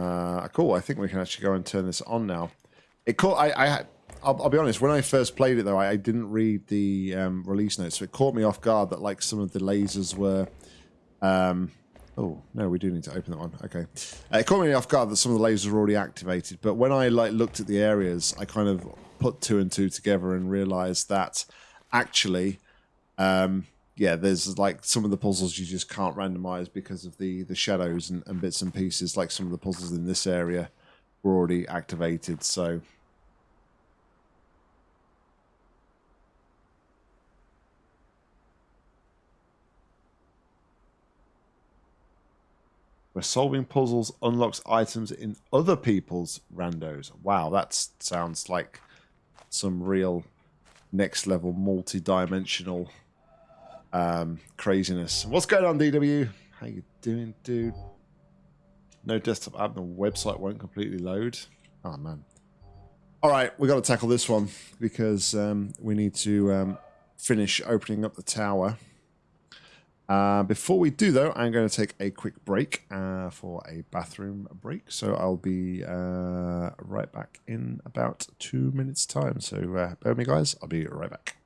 Uh, cool. I think we can actually go and turn this on now. It caught. I. I I'll, I'll be honest. When I first played it, though, I, I didn't read the um, release notes, so it caught me off guard that like some of the lasers were. Um, oh no, we do need to open that one. Okay, uh, it caught me off guard that some of the lasers were already activated. But when I like looked at the areas, I kind of put two and two together and realized that actually, um, yeah, there's like some of the puzzles you just can't randomize because of the the shadows and, and bits and pieces. Like some of the puzzles in this area were already activated, so. Where solving puzzles unlocks items in other people's randos. Wow, that sounds like some real next level multi-dimensional um, craziness. What's going on, DW? How you doing, dude? No desktop app, the website won't completely load. Oh, man. All right, we got to tackle this one because um, we need to um, finish opening up the tower. Uh, before we do, though, I'm going to take a quick break uh, for a bathroom break. So I'll be uh, right back in about two minutes' time. So uh, bear with me, guys. I'll be right back.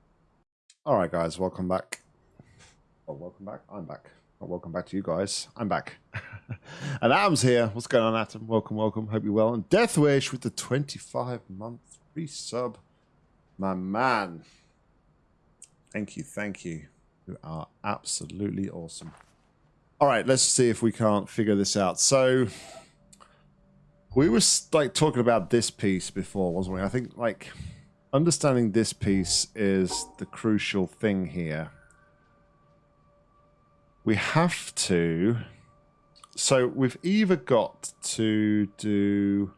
All right, guys, welcome back. Oh, welcome back. I'm back. Oh, welcome back to you guys. I'm back. and Adam's here. What's going on, Adam? Welcome, welcome. Hope you're well. And Deathwish with the 25 month resub. My man. Thank you, thank you You are absolutely awesome. All right, let's see if we can't figure this out. So we were like talking about this piece before, wasn't we? I think like understanding this piece is the crucial thing here. We have to. So we've either got to do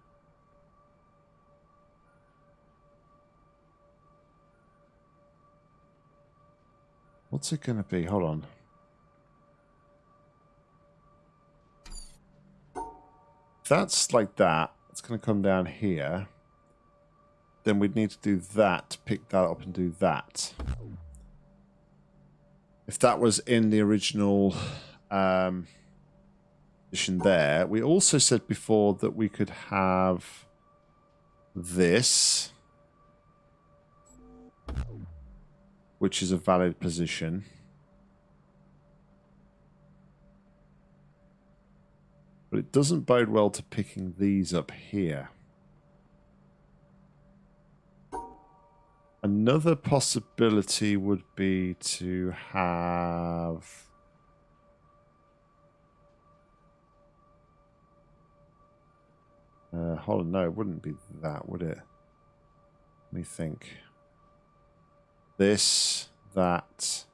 What's it going to be? Hold on. That's like that, it's going to come down here. Then we'd need to do that, pick that up and do that. If that was in the original um, position there, we also said before that we could have this. which is a valid position. But it doesn't bode well to picking these up here. Another possibility would be to have... Uh, hold on, no, it wouldn't be that, would it? Let me think this, that.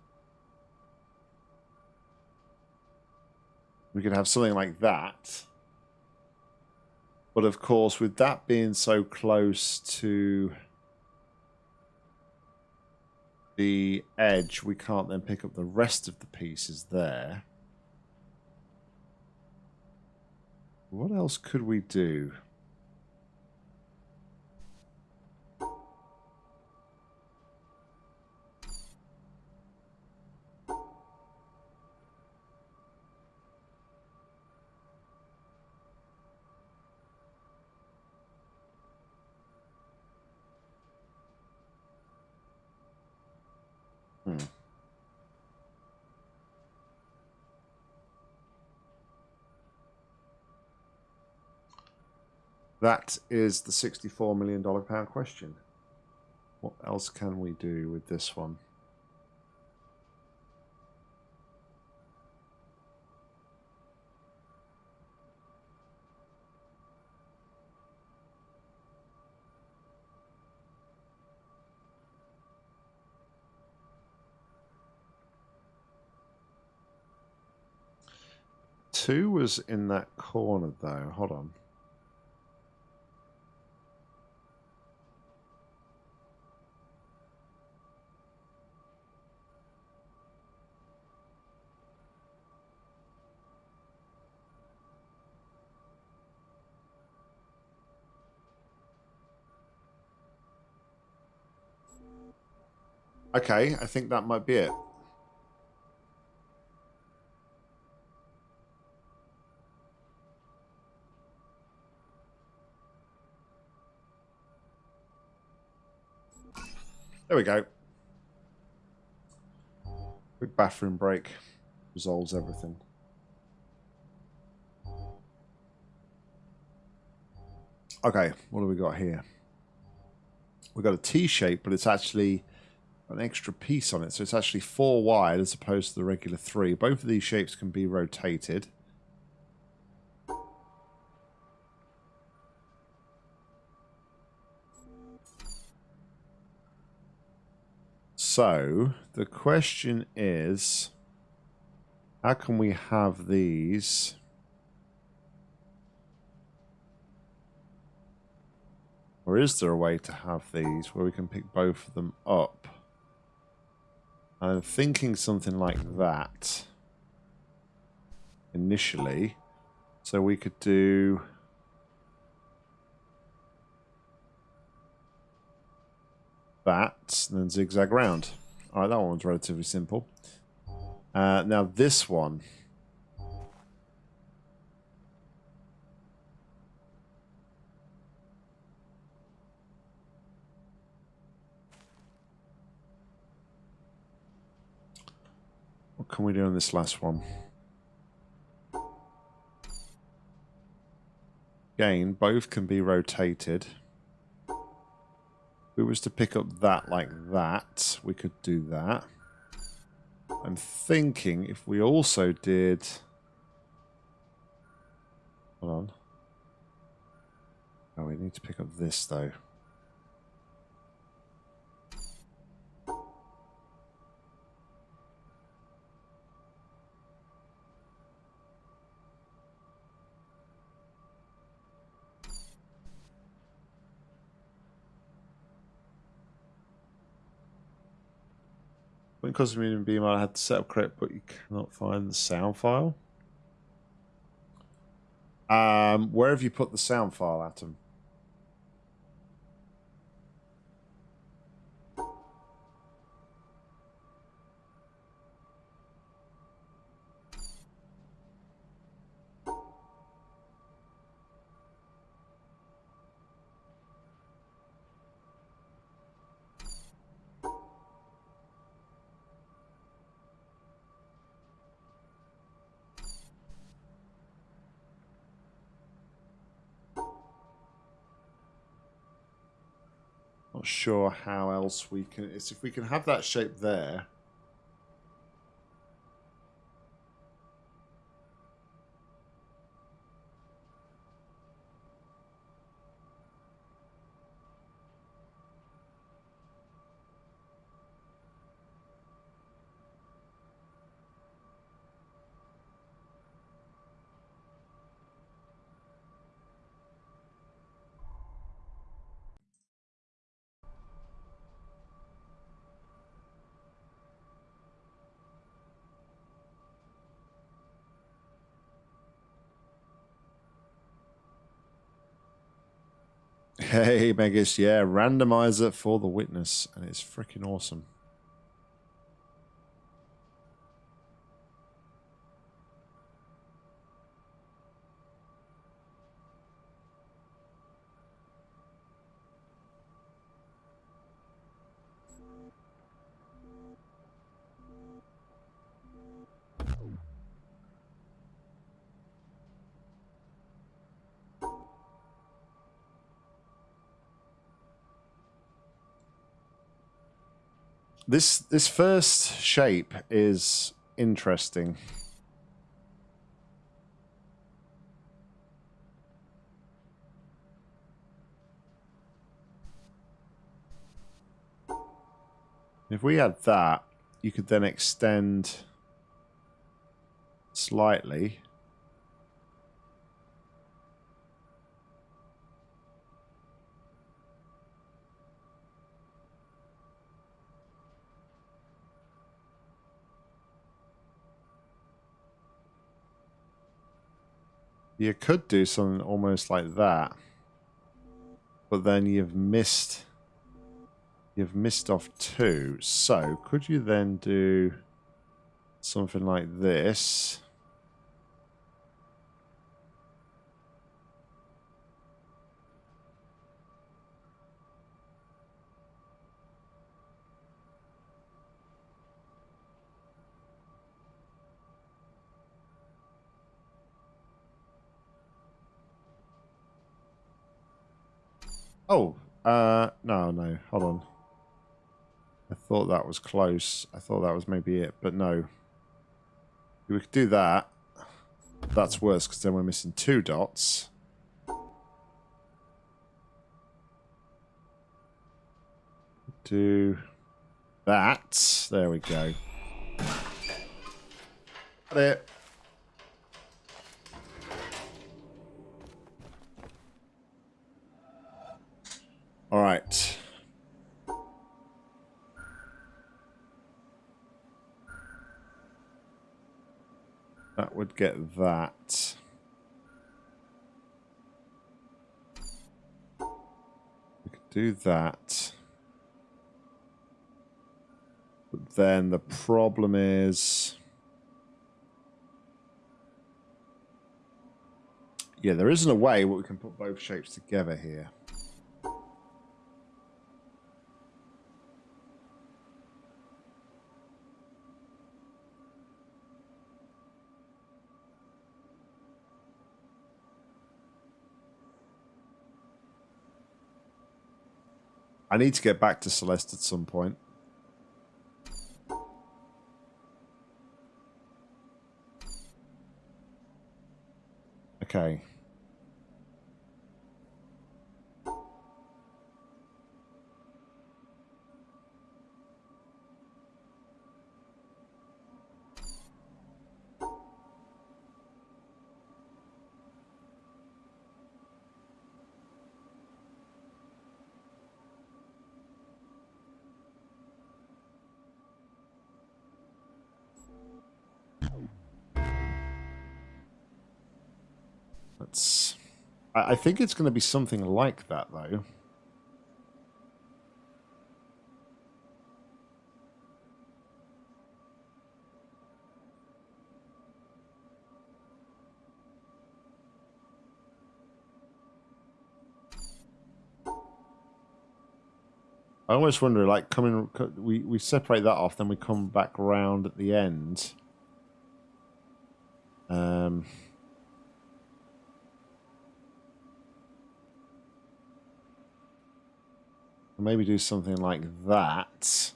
We could have something like that. But of course, with that being so close to the edge, we can't then pick up the rest of the pieces there. What else could we do? That is the $64 million pound question. What else can we do with this one? Two was in that corner though. Hold on. Okay, I think that might be it. There we go. Quick bathroom break resolves everything. Okay, what do we got here? We've got a T shape, but it's actually an extra piece on it. So it's actually four wide as opposed to the regular three. Both of these shapes can be rotated. So the question is, how can we have these? Or is there a way to have these where we can pick both of them up? I'm thinking something like that initially. So we could do... that, and then zigzag round. Alright, that one's relatively simple. Uh, now this one... can we do on this last one? Again, both can be rotated. If we was to pick up that like that, we could do that. I'm thinking if we also did... Hold on. Oh, we need to pick up this though. Cosmium Beam, I had to set up correct, but you cannot find the sound file. Um, where have you put the sound file, Atom? Not sure how else we can... It's if we can have that shape there. Megas, yeah, randomizer for the witness, and it's freaking awesome. This this first shape is interesting. If we had that, you could then extend slightly. You could do something almost like that. But then you've missed... You've missed off two. So, could you then do something like this? Oh, uh, no, no, hold on. I thought that was close. I thought that was maybe it, but no. We could do that. That's worse because then we're missing two dots. Do that. There we go. Got it. All right. That would get that. We could do that. But then the problem is... Yeah, there isn't a way where we can put both shapes together here. I need to get back to Celeste at some point. Okay. I, think it's going to be something like that, though. I almost wonder, like, coming, we, we separate that off, then we come back round at the end. Um, maybe do something like that.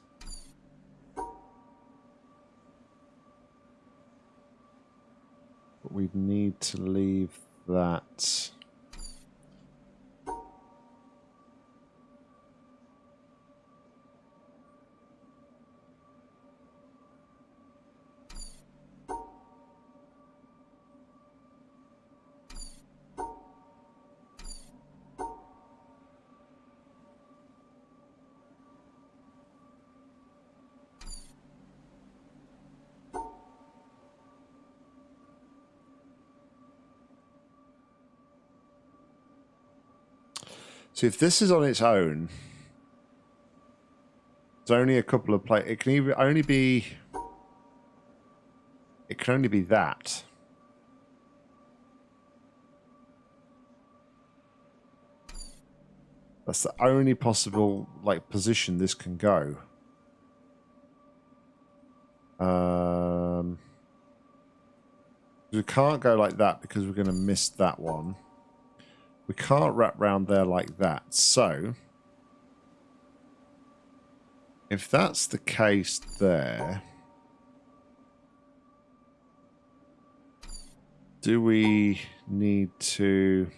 But we need to leave that If this is on its own, it's only a couple of play. It can only be. It can only be that. That's the only possible like position this can go. Um, we can't go like that because we're going to miss that one. We can't wrap round there like that. So, if that's the case there, do we need to...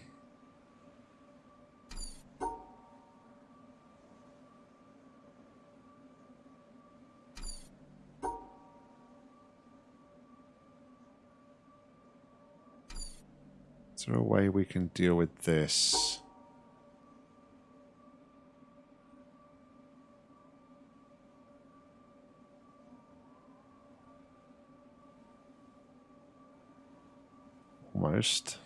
there a way we can deal with this? Almost.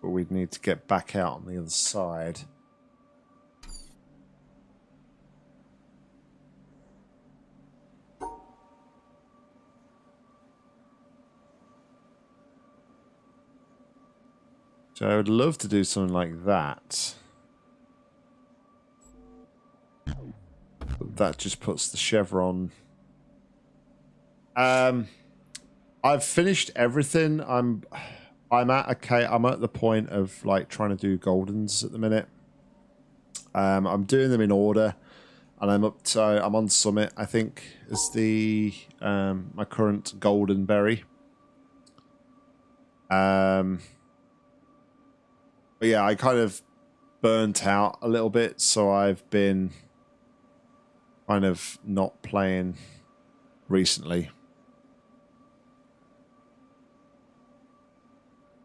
But we'd need to get back out on the other side. So I would love to do something like that. But that just puts the chevron. Um, I've finished everything. I'm. I'm at okay. I'm at the point of like trying to do goldens at the minute. Um, I'm doing them in order, and I'm up to I'm on summit. I think is the um, my current golden berry. Um, but yeah, I kind of burnt out a little bit, so I've been kind of not playing recently.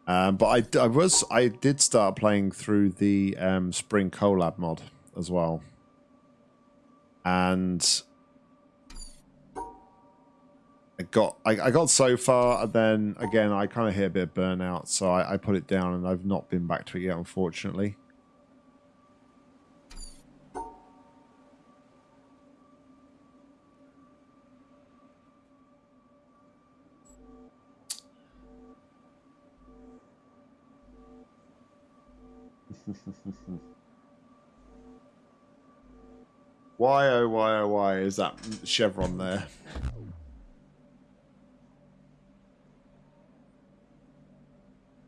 Um, but I, I was I did start playing through the um, Spring Collab mod as well, and I got I, I got so far, and then again I kind of hit a bit of burnout, so I, I put it down, and I've not been back to it yet, unfortunately. why oh why oh why is that chevron there?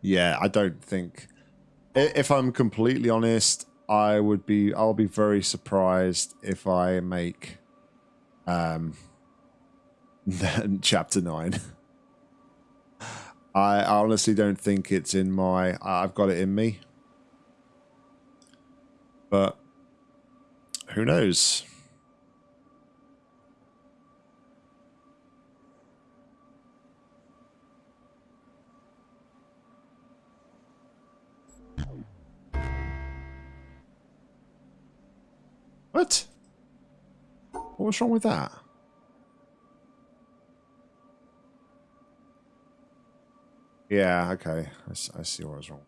Yeah, I don't think. If I'm completely honest, I would be. I'll be very surprised if I make, um, chapter nine. I honestly don't think it's in my. I've got it in me. But who knows? What? What was wrong with that? Yeah, okay. I, I see what was wrong.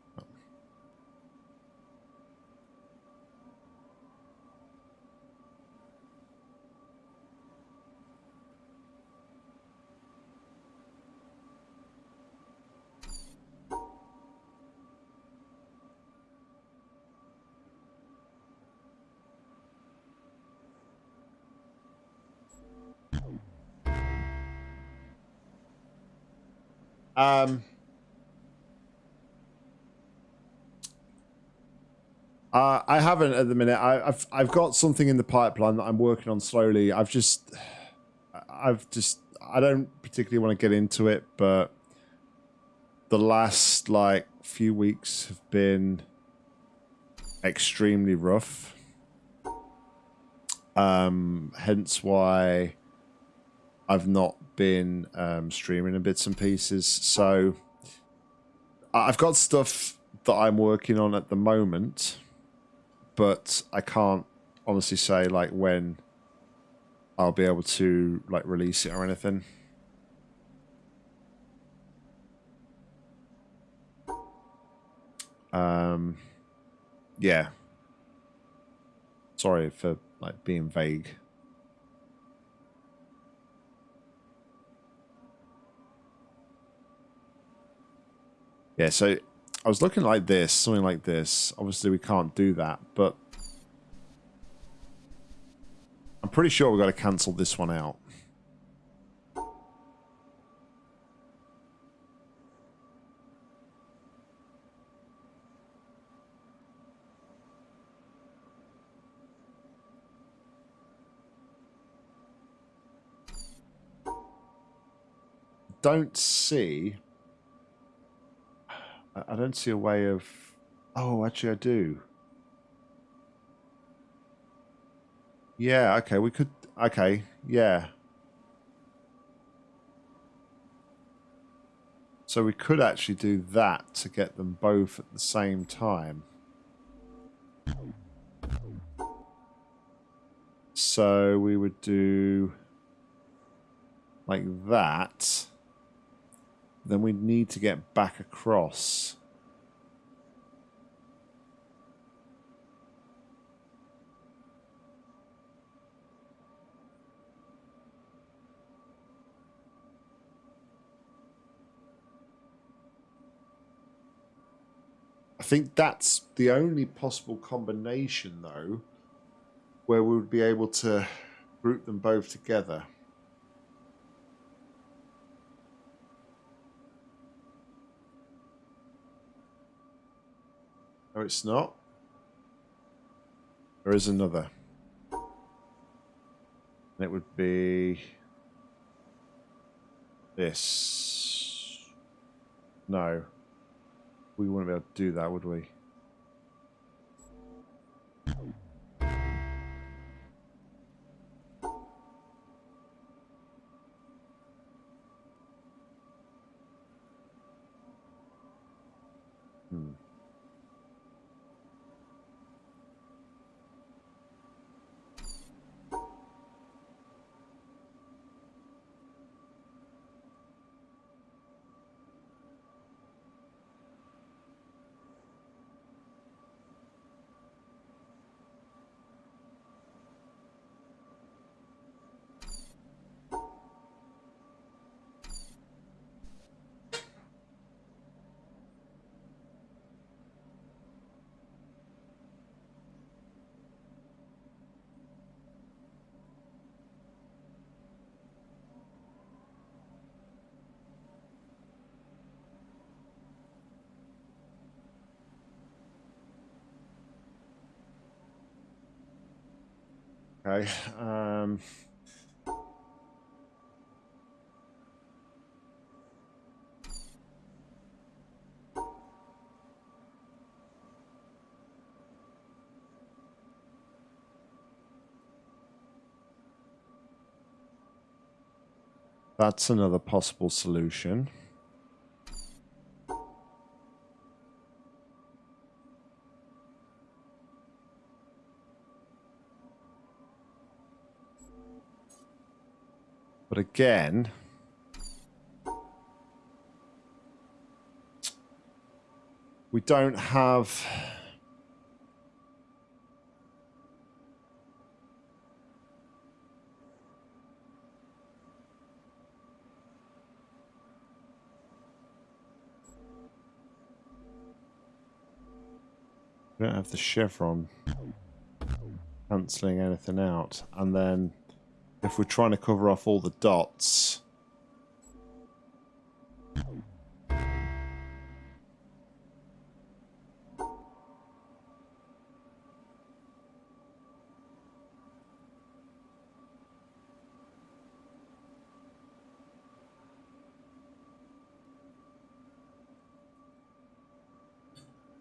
Um, uh, I haven't at the minute. I, have I've got something in the pipeline that I'm working on slowly. I've just, I've just, I don't particularly want to get into it, but the last like few weeks have been extremely rough. Um, hence why I've not been um, streaming in bits and pieces. So I've got stuff that I'm working on at the moment, but I can't honestly say like when I'll be able to like release it or anything. Um, yeah. Sorry for like being vague. Yeah, so I was looking like this, something like this. Obviously, we can't do that, but I'm pretty sure we've got to cancel this one out. Don't see I don't see a way of... Oh, actually I do. Yeah, okay, we could... Okay, yeah. So we could actually do that to get them both at the same time. So we would do like that then we need to get back across. I think that's the only possible combination, though, where we would be able to group them both together. No, it's not. There is another. And it would be this. No. We wouldn't be able to do that, would we? Okay. Um, that's another possible solution. But again, we don't have we don't have the chevron cancelling anything out. And then if we're trying to cover off all the dots.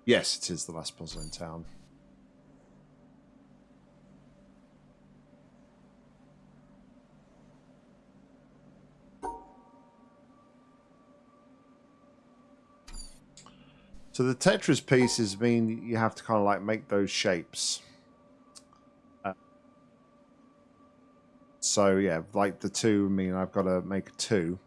Yes, it is the last puzzle in town. So the Tetris pieces mean you have to kind of like make those shapes. So yeah, like the two mean I've got to make a two.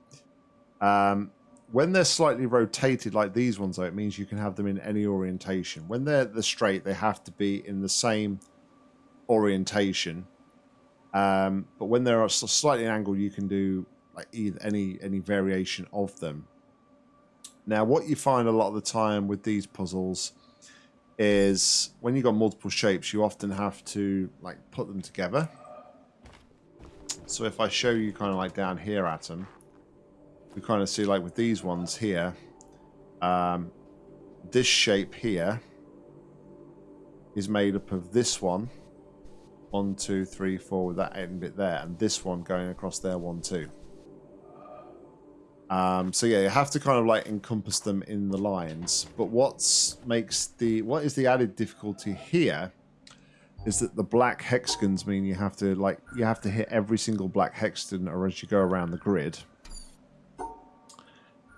Um, when they're slightly rotated like these ones, though, it means you can have them in any orientation. When they're the straight, they have to be in the same orientation. Um, but when they're slightly angled, you can do like either any any variation of them. Now, what you find a lot of the time with these puzzles is when you've got multiple shapes, you often have to like put them together. So if I show you kind of like down here at them, we kind of see like with these ones here, um, this shape here is made up of this one, one, two, three, four, with that end bit there, and this one going across there, one, two. Um, so yeah, you have to kind of like encompass them in the lines. But what's makes the what is the added difficulty here is that the black hexagons mean you have to like you have to hit every single black hexagon or as you go around the grid.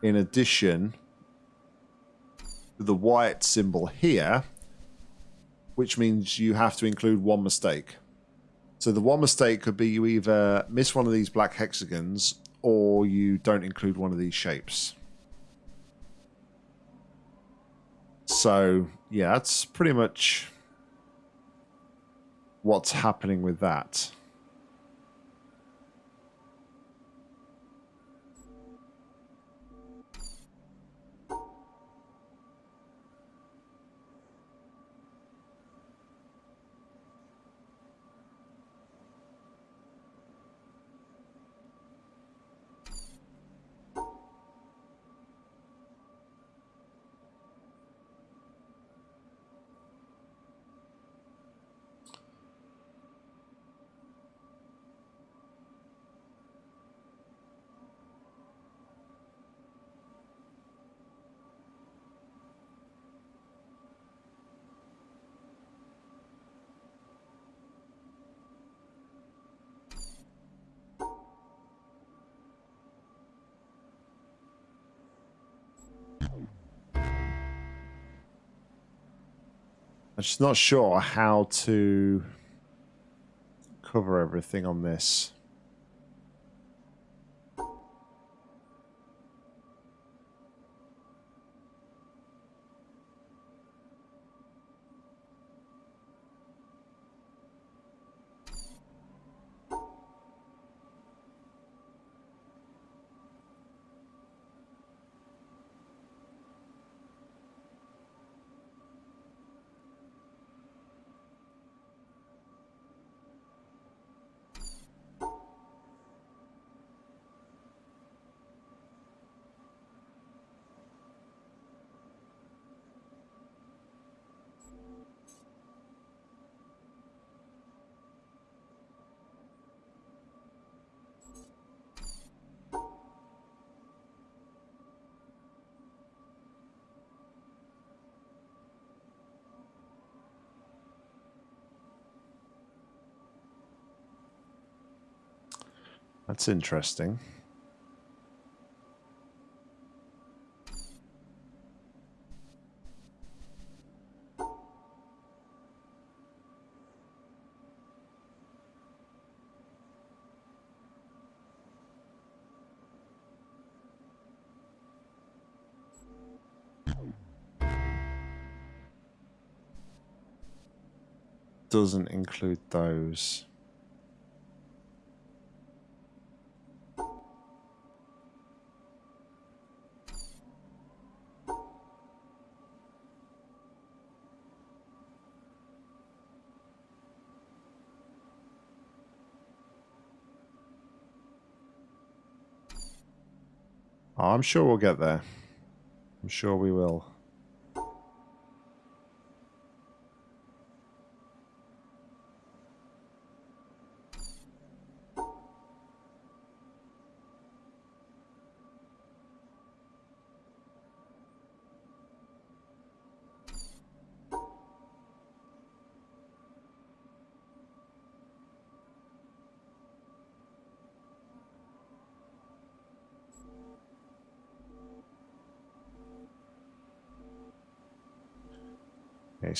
In addition, the white symbol here, which means you have to include one mistake. So the one mistake could be you either miss one of these black hexagons or you don't include one of these shapes. So, yeah, that's pretty much what's happening with that. Just not sure how to cover everything on this. That's interesting. Doesn't include those. Oh, I'm sure we'll get there. I'm sure we will.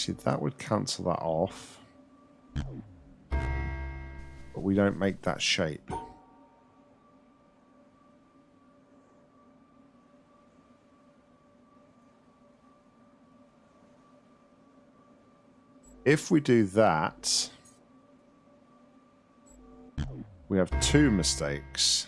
See, that would cancel that off. But we don't make that shape. If we do that, we have two mistakes.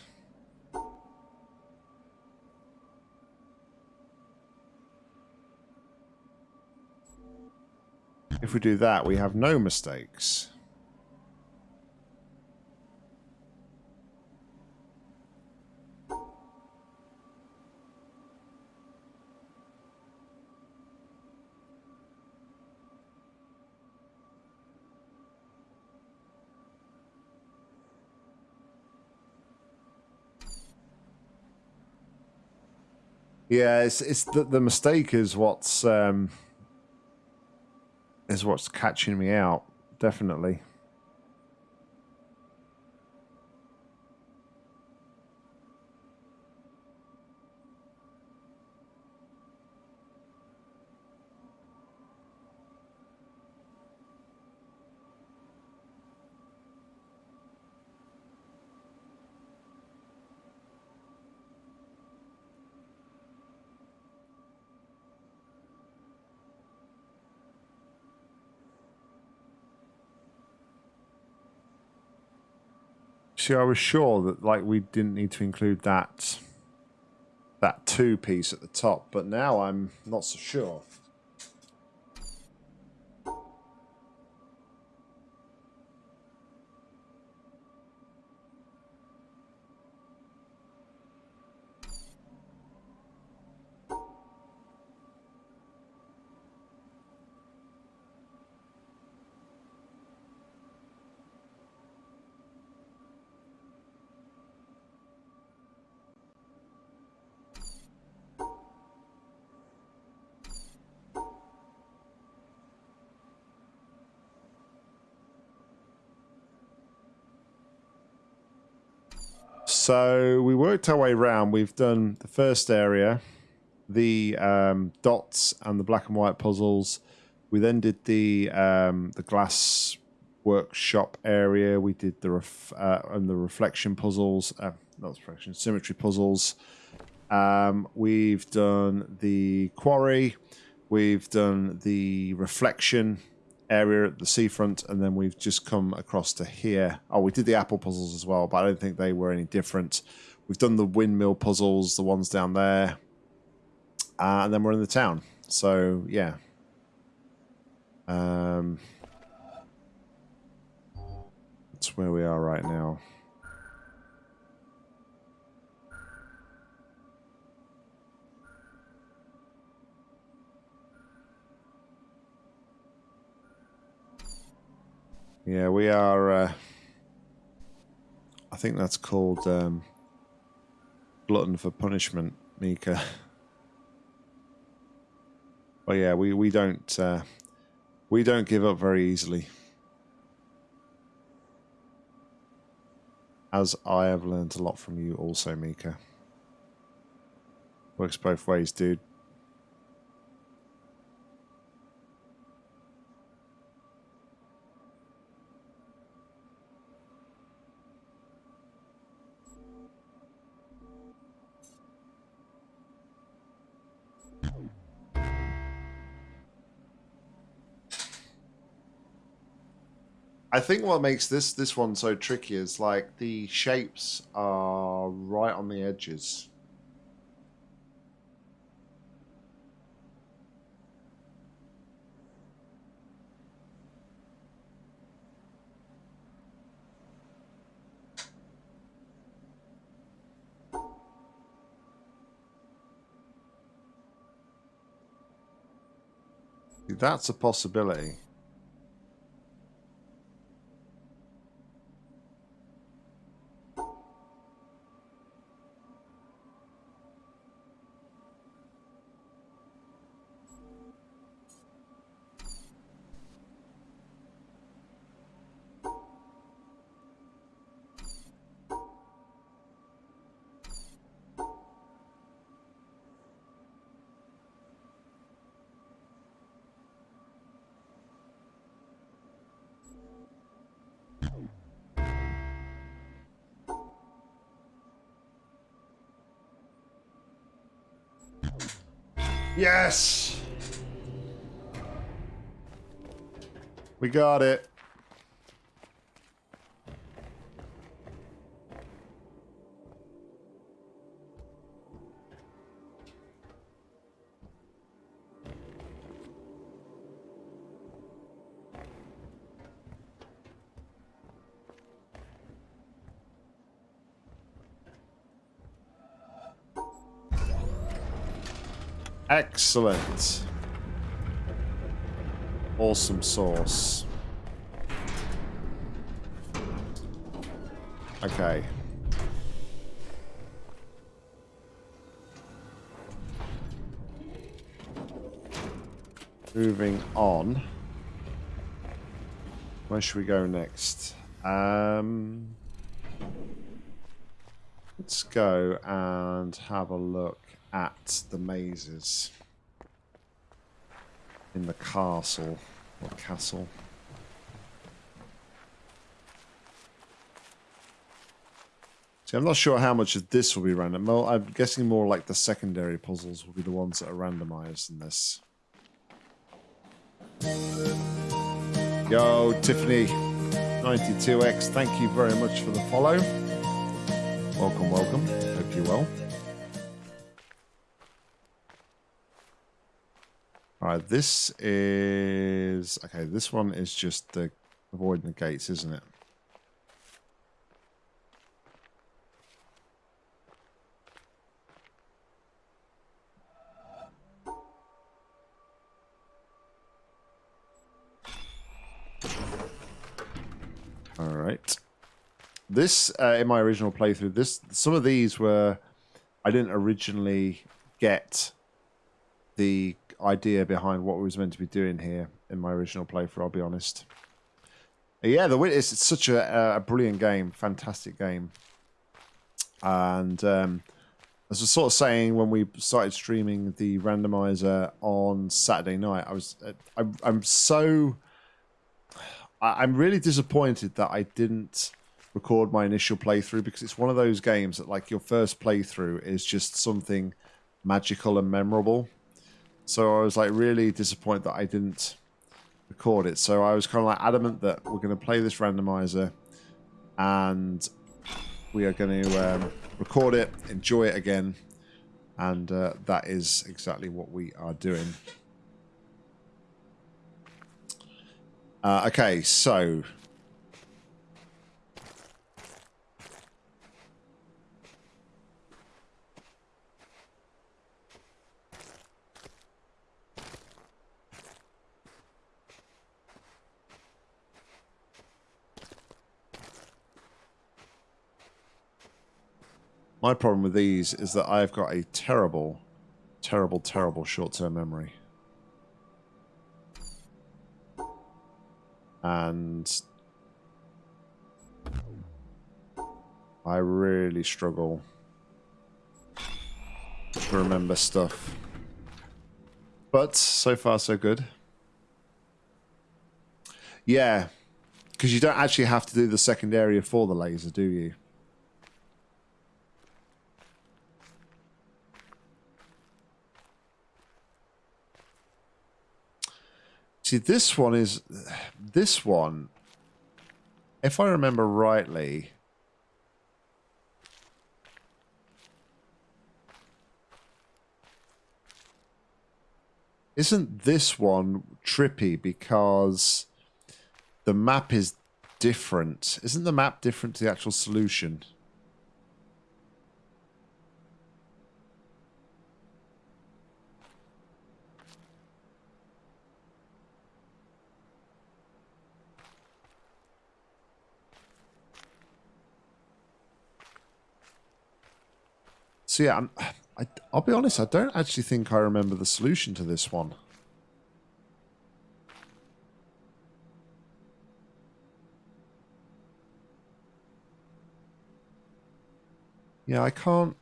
If we do that, we have no mistakes. Yeah, it's it's the, the mistake is what's um, is what's catching me out, definitely. I was sure that like we didn't need to include that that two piece at the top, but now I'm not so sure. So we worked our way around. We've done the first area, the um, dots and the black and white puzzles. We then did the um, the glass workshop area. We did the ref, uh, and the reflection puzzles, uh, not reflection, symmetry puzzles. Um, we've done the quarry. We've done the reflection area at the seafront, and then we've just come across to here. Oh, we did the apple puzzles as well, but I don't think they were any different. We've done the windmill puzzles, the ones down there, uh, and then we're in the town. So yeah. Um, that's where we are right now. Yeah, we are. Uh, I think that's called um, glutton for punishment, Mika. well, yeah, we we don't uh, we don't give up very easily. As I have learned a lot from you, also, Mika. Works both ways, dude. I think what makes this this one so tricky is like the shapes are right on the edges. That's a possibility. Yes! We got it. Excellent. Awesome sauce. Okay. Moving on. Where should we go next? Um, let's go and have a look the mazes in the castle or castle. See, I'm not sure how much of this will be random. Well, I'm guessing more like the secondary puzzles will be the ones that are randomized in this. Yo, Tiffany, 92X, thank you very much for the follow. Welcome, welcome. Hope you're well. Alright, this is... Okay, this one is just the avoiding the gates, isn't it? Alright. This, uh, in my original playthrough, this some of these were... I didn't originally get the idea behind what we was meant to be doing here in my original playthrough. I'll be honest. Yeah, the Witness. It's such a, a brilliant game, fantastic game, and um, as I was sort of saying when we started streaming the randomizer on Saturday night, I was I'm, I'm so I'm really disappointed that I didn't record my initial playthrough because it's one of those games that like your first playthrough is just something magical and memorable. So I was like really disappointed that I didn't record it. So I was kind of like adamant that we're going to play this randomizer and we are going to um, record it, enjoy it again, and uh, that is exactly what we are doing. Uh, okay, so My problem with these is that I've got a terrible, terrible, terrible short-term memory. And I really struggle to remember stuff. But so far so good. Yeah, because you don't actually have to do the second area for the laser, do you? See, this one is... This one, if I remember rightly... Isn't this one trippy because the map is different? Isn't the map different to the actual solution? So yeah, I'm, I, I'll be honest, I don't actually think I remember the solution to this one. Yeah, I can't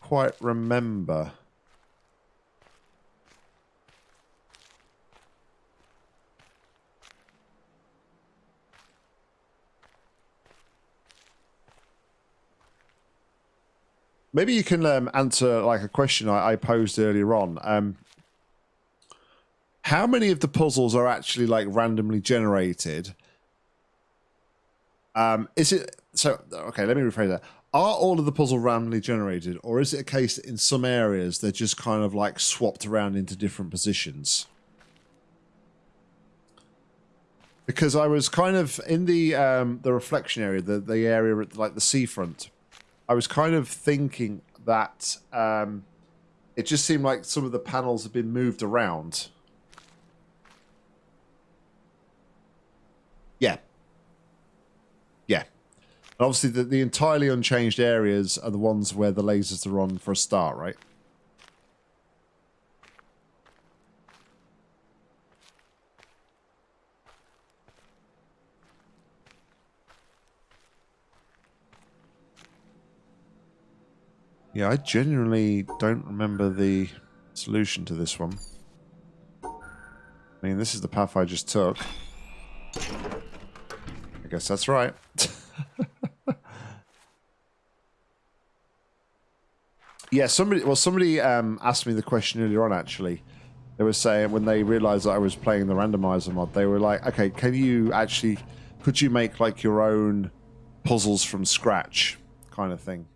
quite remember. Maybe you can um, answer like a question I, I posed earlier on. Um, how many of the puzzles are actually like randomly generated? Um, is it so? Okay, let me rephrase that. Are all of the puzzle randomly generated, or is it a case that in some areas they're just kind of like swapped around into different positions? Because I was kind of in the um, the reflection area, the the area like the seafront. I was kind of thinking that um, it just seemed like some of the panels have been moved around. Yeah. Yeah. And obviously, the, the entirely unchanged areas are the ones where the lasers are on for a start, right? Yeah, I genuinely don't remember the solution to this one. I mean, this is the path I just took. I guess that's right. yeah, somebody. Well, somebody um, asked me the question earlier on. Actually, they were saying when they realised that I was playing the randomizer mod, they were like, "Okay, can you actually? Could you make like your own puzzles from scratch, kind of thing?"